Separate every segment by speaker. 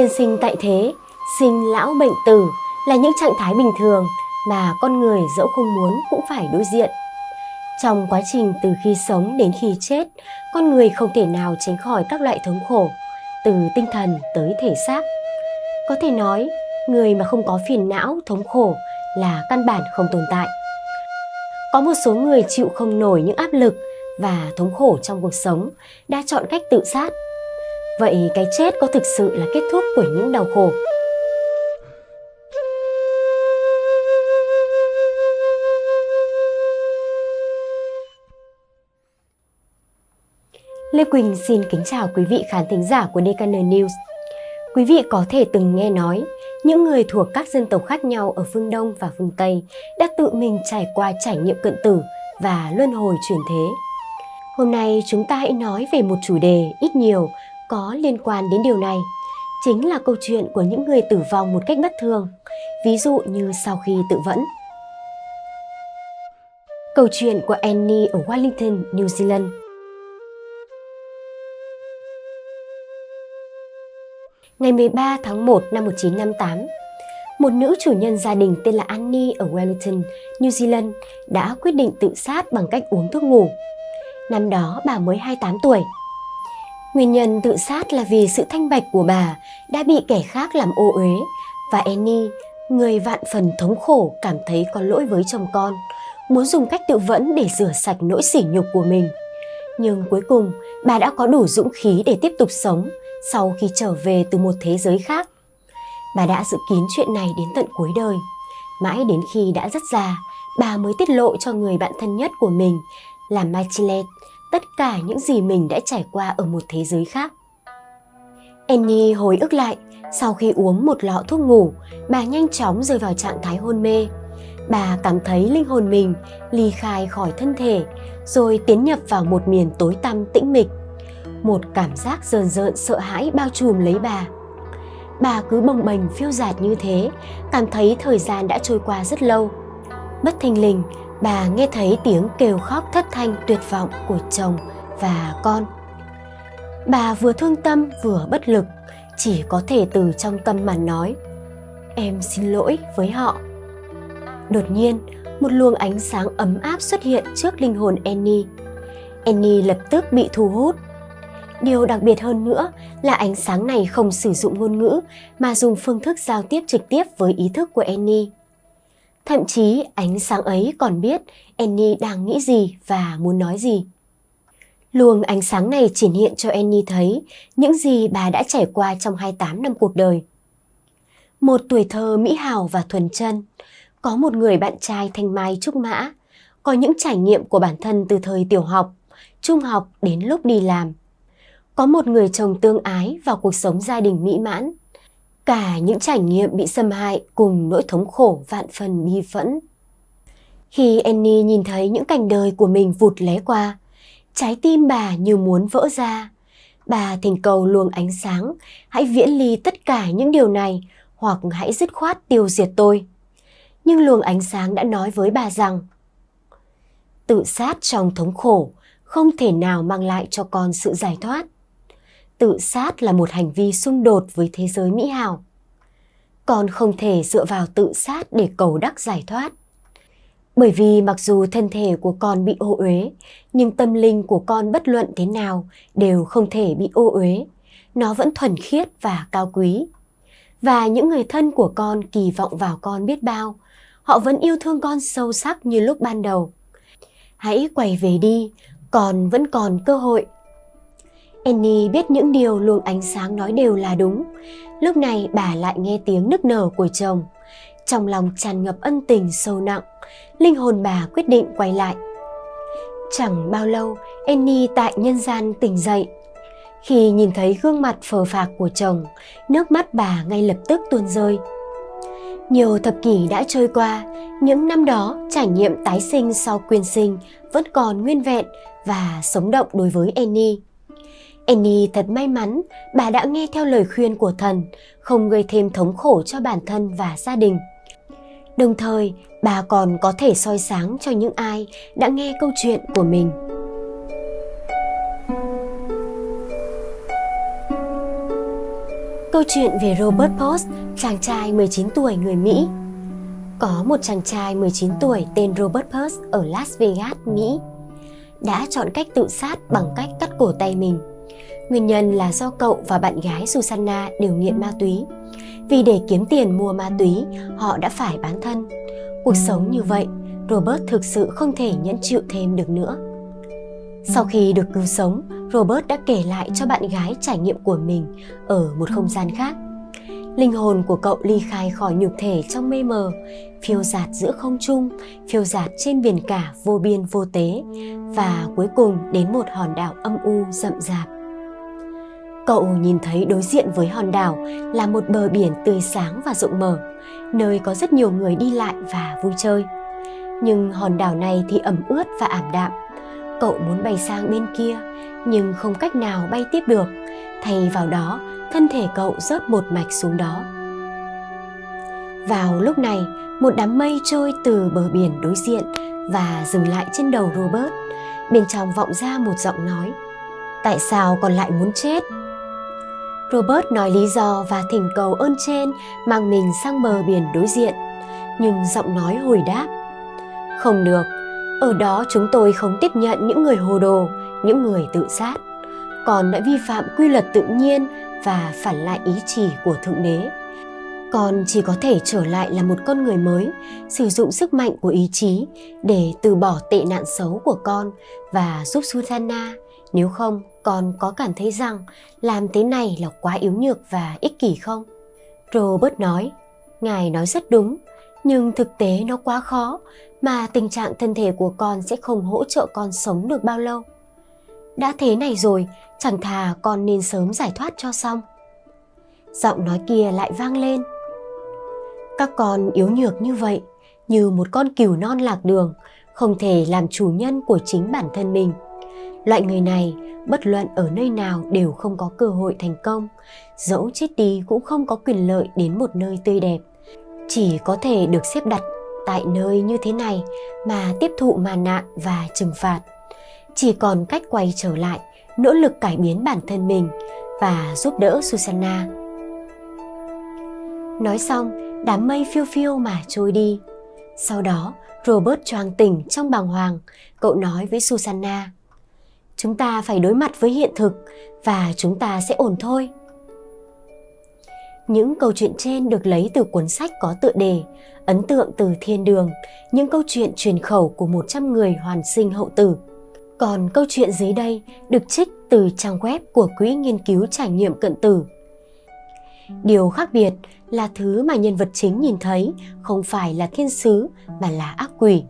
Speaker 1: Nhân sinh tại thế, sinh lão bệnh tử là những trạng thái bình thường mà con người dẫu không muốn cũng phải đối diện. Trong quá trình từ khi sống đến khi chết, con người không thể nào tránh khỏi các loại thống khổ, từ tinh thần tới thể xác. Có thể nói, người mà không có phiền não, thống khổ là căn bản không tồn tại. Có một số người chịu không nổi những áp lực và thống khổ trong cuộc sống đã chọn cách tự sát. Vậy cái chết có thực sự là kết thúc của những đau khổ? Lê Quỳnh xin kính chào quý vị khán thính giả của DKN News. Quý vị có thể từng nghe nói, những người thuộc các dân tộc khác nhau ở phương Đông và phương Tây đã tự mình trải qua trải nghiệm cận tử và luân hồi chuyển thế. Hôm nay chúng ta hãy nói về một chủ đề ít nhiều có liên quan đến điều này. Chính là câu chuyện của những người tử vong một cách bất thường, ví dụ như sau khi tự vẫn. Câu chuyện của Annie ở Wellington, New Zealand ngày 13 tháng 1 năm 1958, một nữ chủ nhân gia đình tên là Annie ở Wellington, New Zealand đã quyết định tự sát bằng cách uống thuốc ngủ. Năm đó bà mới 28 tuổi. Nguyên nhân tự sát là vì sự thanh bạch của bà đã bị kẻ khác làm ô uế và Annie, người vạn phần thống khổ cảm thấy có lỗi với chồng con, muốn dùng cách tự vẫn để rửa sạch nỗi sỉ nhục của mình. Nhưng cuối cùng, bà đã có đủ dũng khí để tiếp tục sống sau khi trở về từ một thế giới khác. Bà đã dự kín chuyện này đến tận cuối đời. Mãi đến khi đã rất già, bà mới tiết lộ cho người bạn thân nhất của mình là Machilet tất cả những gì mình đã trải qua ở một thế giới khác. Annie hồi ức lại, sau khi uống một lọ thuốc ngủ, bà nhanh chóng rơi vào trạng thái hôn mê. Bà cảm thấy linh hồn mình ly khai khỏi thân thể, rồi tiến nhập vào một miền tối tăm tĩnh mịch một cảm giác rờn rợn sợ hãi bao trùm lấy bà bà cứ bồng bềnh phiêu dạt như thế cảm thấy thời gian đã trôi qua rất lâu bất thình lình bà nghe thấy tiếng kêu khóc thất thanh tuyệt vọng của chồng và con bà vừa thương tâm vừa bất lực, chỉ có thể từ trong tâm mà nói, em xin lỗi với họ đột nhiên, một luồng ánh sáng ấm áp xuất hiện trước linh hồn Annie. Annie lập tức bị thu hút Điều đặc biệt hơn nữa là ánh sáng này không sử dụng ngôn ngữ mà dùng phương thức giao tiếp trực tiếp với ý thức của Annie. Thậm chí ánh sáng ấy còn biết Annie đang nghĩ gì và muốn nói gì. Luồng ánh sáng này triển hiện cho Annie thấy những gì bà đã trải qua trong 28 năm cuộc đời. Một tuổi thơ mỹ hào và thuần chân, có một người bạn trai thanh mai trúc mã, có những trải nghiệm của bản thân từ thời tiểu học, trung học đến lúc đi làm có một người chồng tương ái và cuộc sống gia đình mỹ mãn. Cả những trải nghiệm bị xâm hại cùng nỗi thống khổ vạn phần bi phẫn. Khi Annie nhìn thấy những cảnh đời của mình vụt lé qua, trái tim bà như muốn vỡ ra. Bà thỉnh cầu luồng ánh sáng, hãy viễn ly tất cả những điều này hoặc hãy dứt khoát tiêu diệt tôi. Nhưng luồng ánh sáng đã nói với bà rằng tự sát trong thống khổ không thể nào mang lại cho con sự giải thoát tự sát là một hành vi xung đột với thế giới mỹ hào. Con không thể dựa vào tự sát để cầu đắc giải thoát. Bởi vì mặc dù thân thể của con bị ô uế, nhưng tâm linh của con bất luận thế nào đều không thể bị ô uế. Nó vẫn thuần khiết và cao quý. Và những người thân của con kỳ vọng vào con biết bao. Họ vẫn yêu thương con sâu sắc như lúc ban đầu. Hãy quay về đi, con vẫn còn cơ hội Annie biết những điều luồng ánh sáng nói đều là đúng. Lúc này bà lại nghe tiếng nức nở của chồng. Trong lòng tràn ngập ân tình sâu nặng, linh hồn bà quyết định quay lại. Chẳng bao lâu, Annie tại nhân gian tỉnh dậy. Khi nhìn thấy gương mặt phờ phạc của chồng, nước mắt bà ngay lập tức tuôn rơi. Nhiều thập kỷ đã trôi qua, những năm đó trải nghiệm tái sinh sau quyên sinh vẫn còn nguyên vẹn và sống động đối với Annie. Annie thật may mắn bà đã nghe theo lời khuyên của thần, không gây thêm thống khổ cho bản thân và gia đình. Đồng thời, bà còn có thể soi sáng cho những ai đã nghe câu chuyện của mình. Câu chuyện về Robert Post, chàng trai 19 tuổi người Mỹ. Có một chàng trai 19 tuổi tên Robert Post ở Las Vegas, Mỹ đã chọn cách tự sát bằng cách cắt cổ tay mình. Nguyên nhân là do cậu và bạn gái Susanna đều nghiện ma túy. Vì để kiếm tiền mua ma túy, họ đã phải bán thân. Cuộc sống như vậy, Robert thực sự không thể nhẫn chịu thêm được nữa. Sau khi được cứu sống, Robert đã kể lại cho bạn gái trải nghiệm của mình ở một không gian khác. Linh hồn của cậu ly khai khỏi nhục thể trong mê mờ, phiêu dạt giữa không trung, phiêu dạt trên biển cả vô biên vô tế và cuối cùng đến một hòn đảo âm u rậm rạp. Cậu nhìn thấy đối diện với hòn đảo là một bờ biển tươi sáng và rộng mở, nơi có rất nhiều người đi lại và vui chơi. Nhưng hòn đảo này thì ẩm ướt và ảm đạm. Cậu muốn bay sang bên kia, nhưng không cách nào bay tiếp được. Thay vào đó, thân thể cậu rớt một mạch xuống đó. Vào lúc này, một đám mây trôi từ bờ biển đối diện và dừng lại trên đầu Robert. Bên trong vọng ra một giọng nói. Tại sao còn lại muốn chết? Robert nói lý do và thỉnh cầu ơn trên mang mình sang bờ biển đối diện. Nhưng giọng nói hồi đáp. Không được, ở đó chúng tôi không tiếp nhận những người hồ đồ, những người tự sát. Còn đã vi phạm quy luật tự nhiên và phản lại ý chỉ của Thượng Đế. Con chỉ có thể trở lại là một con người mới, sử dụng sức mạnh của ý chí để từ bỏ tệ nạn xấu của con và giúp Susanna. Nếu không, con có cảm thấy rằng làm thế này là quá yếu nhược và ích kỷ không? Robert nói, Ngài nói rất đúng, nhưng thực tế nó quá khó mà tình trạng thân thể của con sẽ không hỗ trợ con sống được bao lâu. Đã thế này rồi, chẳng thà con nên sớm giải thoát cho xong. Giọng nói kia lại vang lên. Các con yếu nhược như vậy, như một con cừu non lạc đường, không thể làm chủ nhân của chính bản thân mình. Loại người này, bất luận ở nơi nào đều không có cơ hội thành công, dẫu chết đi cũng không có quyền lợi đến một nơi tươi đẹp. Chỉ có thể được xếp đặt tại nơi như thế này mà tiếp thụ màn nạn và trừng phạt. Chỉ còn cách quay trở lại, nỗ lực cải biến bản thân mình và giúp đỡ Susanna. Nói xong, đám mây phiêu phiêu mà trôi đi. Sau đó, Robert choàng tỉnh trong bàng hoàng, cậu nói với Susanna. Chúng ta phải đối mặt với hiện thực và chúng ta sẽ ổn thôi. Những câu chuyện trên được lấy từ cuốn sách có tựa đề Ấn tượng từ thiên đường, những câu chuyện truyền khẩu của 100 người hoàn sinh hậu tử. Còn câu chuyện dưới đây được trích từ trang web của Quỹ Nghiên cứu Trải nghiệm Cận tử. Điều khác biệt là thứ mà nhân vật chính nhìn thấy không phải là thiên sứ mà là ác quỷ.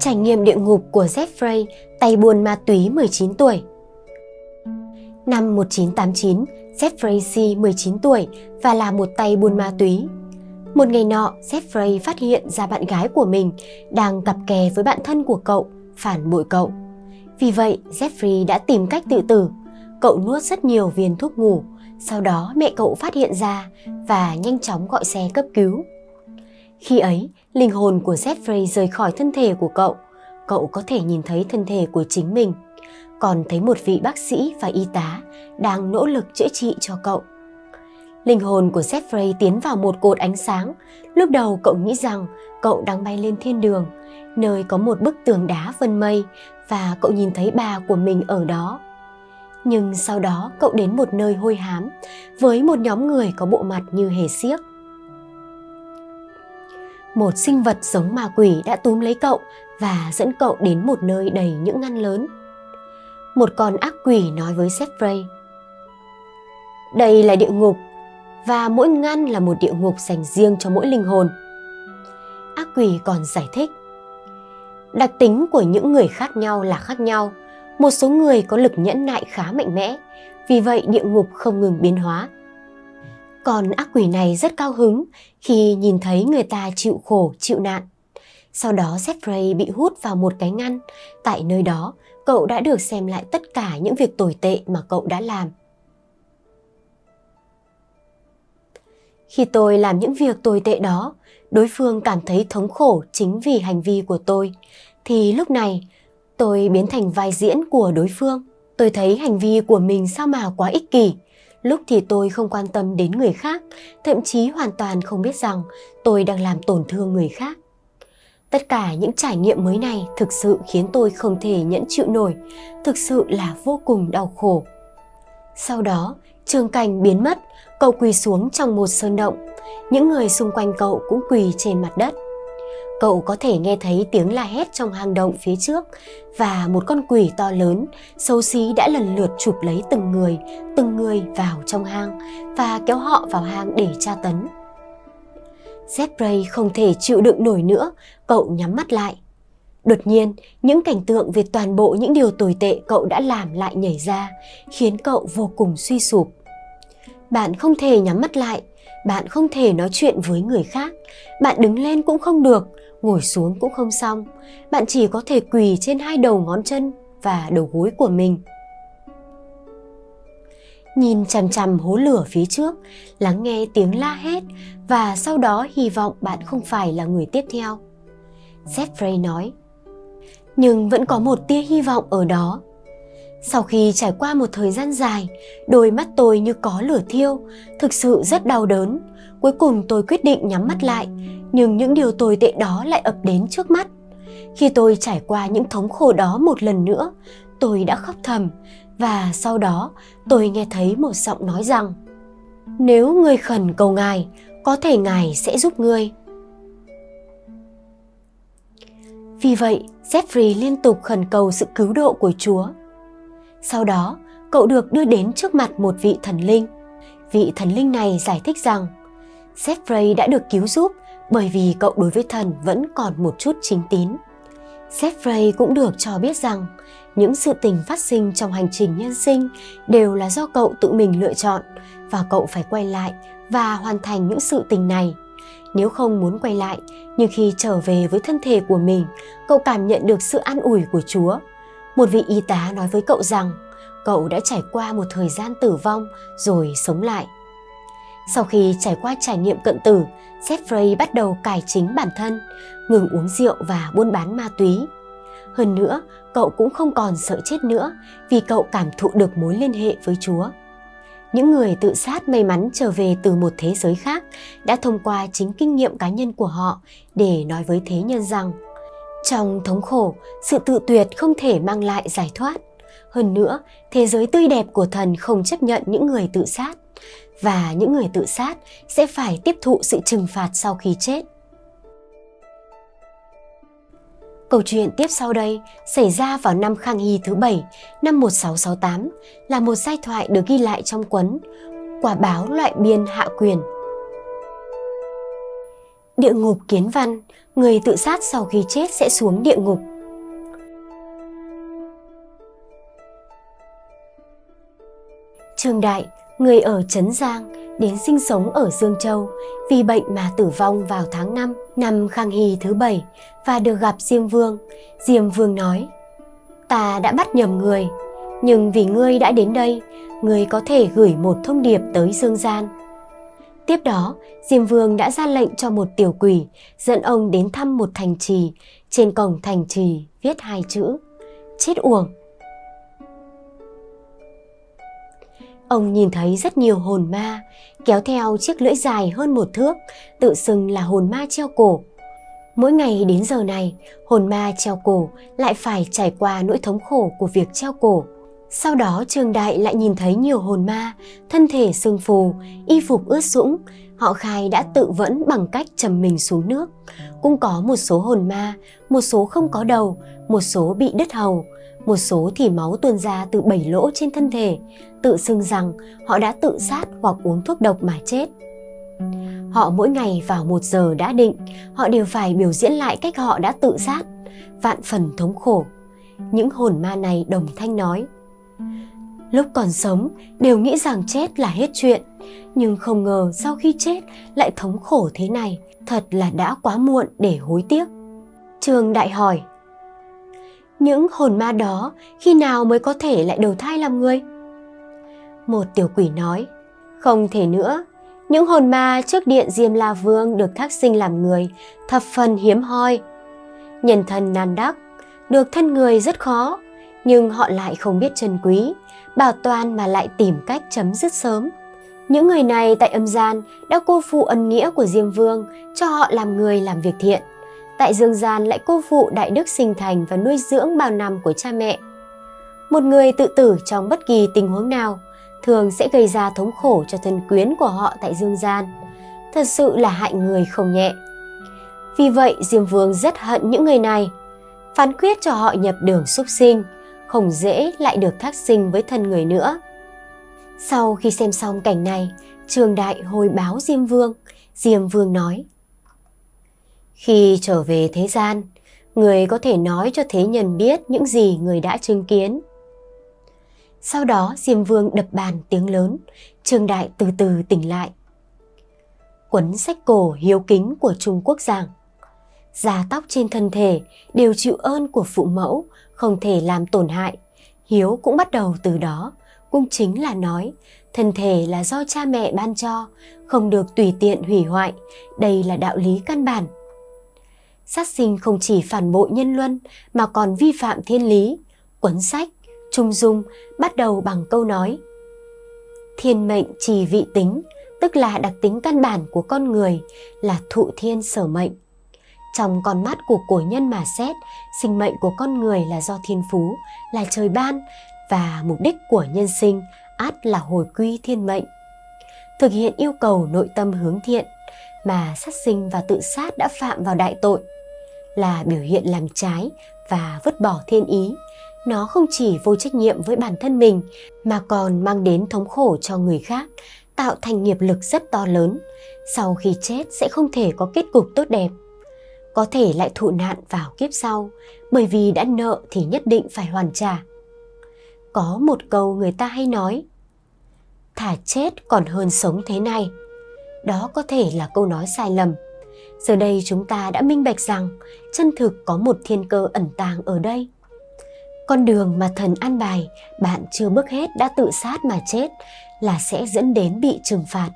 Speaker 1: Trải nghiệm địa ngục của Jeffrey, tay buôn ma túy 19 tuổi. Năm 1989, Jeffrey C. 19 tuổi và là một tay buôn ma túy. Một ngày nọ, Jeffrey phát hiện ra bạn gái của mình đang cặp kè với bạn thân của cậu, phản bội cậu. Vì vậy, Jeffrey đã tìm cách tự tử. Cậu nuốt rất nhiều viên thuốc ngủ, sau đó mẹ cậu phát hiện ra và nhanh chóng gọi xe cấp cứu. Khi ấy, linh hồn của Jeffrey rời khỏi thân thể của cậu. Cậu có thể nhìn thấy thân thể của chính mình – còn thấy một vị bác sĩ và y tá đang nỗ lực chữa trị cho cậu. Linh hồn của Jeffrey tiến vào một cột ánh sáng. Lúc đầu cậu nghĩ rằng cậu đang bay lên thiên đường, nơi có một bức tường đá vân mây và cậu nhìn thấy bà của mình ở đó. Nhưng sau đó cậu đến một nơi hôi hám với một nhóm người có bộ mặt như hề xiếc. Một sinh vật giống ma quỷ đã túm lấy cậu và dẫn cậu đến một nơi đầy những ngăn lớn một con ác quỷ nói với Jeffrey. Đây là địa ngục và mỗi ngăn là một địa ngục dành riêng cho mỗi linh hồn. Ác quỷ còn giải thích. Đặc tính của những người khác nhau là khác nhau. Một số người có lực nhẫn nại khá mạnh mẽ, vì vậy địa ngục không ngừng biến hóa. Còn ác quỷ này rất cao hứng khi nhìn thấy người ta chịu khổ, chịu nạn. Sau đó Jeffrey bị hút vào một cái ngăn. Tại nơi đó, cậu đã được xem lại tất cả những việc tồi tệ mà cậu đã làm. Khi tôi làm những việc tồi tệ đó, đối phương cảm thấy thống khổ chính vì hành vi của tôi, thì lúc này tôi biến thành vai diễn của đối phương. Tôi thấy hành vi của mình sao mà quá ích kỷ. Lúc thì tôi không quan tâm đến người khác, thậm chí hoàn toàn không biết rằng tôi đang làm tổn thương người khác. Tất cả những trải nghiệm mới này thực sự khiến tôi không thể nhẫn chịu nổi, thực sự là vô cùng đau khổ. Sau đó, trường cảnh biến mất, cậu quỳ xuống trong một sơn động. Những người xung quanh cậu cũng quỳ trên mặt đất. Cậu có thể nghe thấy tiếng la hét trong hang động phía trước và một con quỷ to lớn, xấu xí đã lần lượt chụp lấy từng người, từng người vào trong hang và kéo họ vào hang để tra tấn. Zebray không thể chịu đựng nổi nữa, cậu nhắm mắt lại. Đột nhiên, những cảnh tượng về toàn bộ những điều tồi tệ cậu đã làm lại nhảy ra, khiến cậu vô cùng suy sụp. Bạn không thể nhắm mắt lại, bạn không thể nói chuyện với người khác, bạn đứng lên cũng không được, ngồi xuống cũng không xong, bạn chỉ có thể quỳ trên hai đầu ngón chân và đầu gối của mình. Nhìn chằm chằm hố lửa phía trước, lắng nghe tiếng la hét và sau đó hy vọng bạn không phải là người tiếp theo. Jeffrey nói. Nhưng vẫn có một tia hy vọng ở đó. Sau khi trải qua một thời gian dài, đôi mắt tôi như có lửa thiêu, thực sự rất đau đớn. Cuối cùng tôi quyết định nhắm mắt lại, nhưng những điều tồi tệ đó lại ập đến trước mắt. Khi tôi trải qua những thống khổ đó một lần nữa, tôi đã khóc thầm và sau đó tôi nghe thấy một giọng nói rằng Nếu ngươi khẩn cầu Ngài, có thể Ngài sẽ giúp ngươi. Vì vậy, Jeffrey liên tục khẩn cầu sự cứu độ của Chúa. Sau đó, cậu được đưa đến trước mặt một vị thần linh. Vị thần linh này giải thích rằng Jeffrey đã được cứu giúp bởi vì cậu đối với thần vẫn còn một chút chính tín. Jeffrey cũng được cho biết rằng những sự tình phát sinh trong hành trình nhân sinh đều là do cậu tự mình lựa chọn và cậu phải quay lại và hoàn thành những sự tình này. Nếu không muốn quay lại, nhưng khi trở về với thân thể của mình, cậu cảm nhận được sự an ủi của Chúa. Một vị y tá nói với cậu rằng cậu đã trải qua một thời gian tử vong rồi sống lại. Sau khi trải qua trải nghiệm cận tử, Jeffrey bắt đầu cải chính bản thân, ngừng uống rượu và buôn bán ma túy. Hơn nữa, cậu cũng không còn sợ chết nữa vì cậu cảm thụ được mối liên hệ với Chúa. Những người tự sát may mắn trở về từ một thế giới khác đã thông qua chính kinh nghiệm cá nhân của họ để nói với thế nhân rằng trong thống khổ, sự tự tuyệt không thể mang lại giải thoát. Hơn nữa, thế giới tươi đẹp của thần không chấp nhận những người tự sát và những người tự sát sẽ phải tiếp thụ sự trừng phạt sau khi chết. Câu chuyện tiếp sau đây xảy ra vào năm Khang Hy thứ bảy năm 1668 là một giai thoại được ghi lại trong cuốn Quả báo loại biên hạ quyền. Địa ngục kiến văn, người tự sát sau khi chết sẽ xuống địa ngục. Trương Đại, người ở Trấn Giang, đến sinh sống ở Dương Châu vì bệnh mà tử vong vào tháng 5 năm Khang Hy thứ bảy và được gặp Diêm Vương. Diêm Vương nói, ta đã bắt nhầm người, nhưng vì ngươi đã đến đây, ngươi có thể gửi một thông điệp tới Dương Gian. Tiếp đó, Diêm Vương đã ra lệnh cho một tiểu quỷ dẫn ông đến thăm một thành trì. Trên cổng thành trì viết hai chữ, chết uổng. Ông nhìn thấy rất nhiều hồn ma, kéo theo chiếc lưỡi dài hơn một thước, tự xưng là hồn ma treo cổ. Mỗi ngày đến giờ này, hồn ma treo cổ lại phải trải qua nỗi thống khổ của việc treo cổ. Sau đó Trường Đại lại nhìn thấy nhiều hồn ma, thân thể sưng phù, y phục ướt sũng. Họ khai đã tự vẫn bằng cách trầm mình xuống nước. Cũng có một số hồn ma, một số không có đầu, một số bị đứt hầu, một số thì máu tuôn ra từ bảy lỗ trên thân thể, tự xưng rằng họ đã tự sát hoặc uống thuốc độc mà chết. Họ mỗi ngày vào một giờ đã định, họ đều phải biểu diễn lại cách họ đã tự sát, vạn phần thống khổ. Những hồn ma này đồng thanh nói, Lúc còn sống đều nghĩ rằng chết là hết chuyện, nhưng không ngờ sau khi chết lại thống khổ thế này, thật là đã quá muộn để hối tiếc. Trường đại hỏi, những hồn ma đó khi nào mới có thể lại đầu thai làm người? Một tiểu quỷ nói, không thể nữa, những hồn ma trước điện Diêm La Vương được thác sinh làm người, thập phần hiếm hoi. Nhân thân nan đắc, được thân người rất khó, nhưng họ lại không biết trân quý, bảo toàn mà lại tìm cách chấm dứt sớm. Những người này tại âm gian đã cô phụ ân nghĩa của Diêm Vương cho họ làm người làm việc thiện. Tại dương gian lại cô phụ đại đức sinh thành và nuôi dưỡng bao năm của cha mẹ. Một người tự tử trong bất kỳ tình huống nào thường sẽ gây ra thống khổ cho thân quyến của họ tại dương gian. Thật sự là hại người không nhẹ. Vì vậy Diêm Vương rất hận những người này, phán quyết cho họ nhập đường súc sinh, không dễ lại được thác sinh với thân người nữa. Sau khi xem xong cảnh này, Trường Đại hồi báo Diêm Vương, Diêm Vương nói khi trở về thế gian, người có thể nói cho thế nhân biết những gì người đã chứng kiến. Sau đó Diêm Vương đập bàn tiếng lớn, Trường Đại từ từ tỉnh lại. Quấn sách cổ hiếu kính của Trung Quốc rằng da tóc trên thân thể đều chịu ơn của phụ mẫu, không thể làm tổn hại. Hiếu cũng bắt đầu từ đó, cũng chính là nói thân thể là do cha mẹ ban cho, không được tùy tiện hủy hoại, đây là đạo lý căn bản. Sát sinh không chỉ phản bội nhân luân mà còn vi phạm thiên lý, cuốn sách, trung dung bắt đầu bằng câu nói Thiên mệnh trì vị tính, tức là đặc tính căn bản của con người là thụ thiên sở mệnh. Trong con mắt của cổ nhân mà xét, sinh mệnh của con người là do thiên phú, là trời ban và mục đích của nhân sinh át là hồi quy thiên mệnh. Thực hiện yêu cầu nội tâm hướng thiện mà sát sinh và tự sát đã phạm vào đại tội là biểu hiện làm trái và vứt bỏ thiên ý. Nó không chỉ vô trách nhiệm với bản thân mình mà còn mang đến thống khổ cho người khác, tạo thành nghiệp lực rất to lớn. Sau khi chết sẽ không thể có kết cục tốt đẹp có thể lại thụ nạn vào kiếp sau, bởi vì đã nợ thì nhất định phải hoàn trả. Có một câu người ta hay nói, thả chết còn hơn sống thế này. Đó có thể là câu nói sai lầm. Giờ đây chúng ta đã minh bạch rằng chân thực có một thiên cơ ẩn tàng ở đây. Con đường mà thần an bài bạn chưa bước hết đã tự sát mà chết là sẽ dẫn đến bị trừng phạt.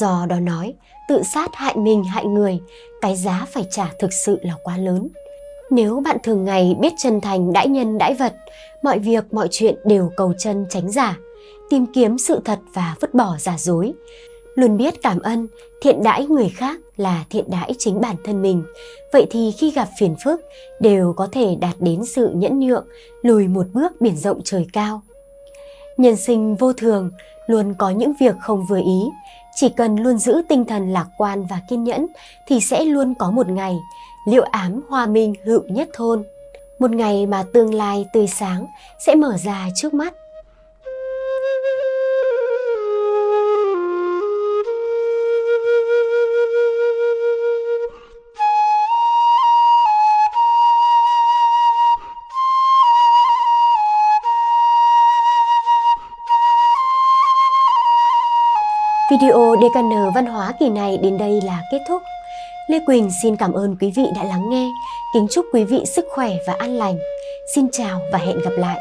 Speaker 1: Do đó nói, tự sát hại mình hại người, cái giá phải trả thực sự là quá lớn. Nếu bạn thường ngày biết chân thành đãi nhân đãi vật, mọi việc mọi chuyện đều cầu chân tránh giả, tìm kiếm sự thật và vứt bỏ giả dối, luôn biết cảm ơn, thiện đãi người khác là thiện đãi chính bản thân mình. Vậy thì khi gặp phiền phức đều có thể đạt đến sự nhẫn nhượng, lùi một bước biển rộng trời cao. Nhân sinh vô thường, luôn có những việc không vừa ý, chỉ cần luôn giữ tinh thần lạc quan và kiên nhẫn thì sẽ luôn có một ngày liệu ám hòa minh hữu nhất thôn. Một ngày mà tương lai tươi sáng sẽ mở ra trước mắt. Video DKN Văn hóa kỳ này đến đây là kết thúc. Lê Quỳnh xin cảm ơn quý vị đã lắng nghe. Kính chúc quý vị sức khỏe và an lành. Xin chào và hẹn gặp lại.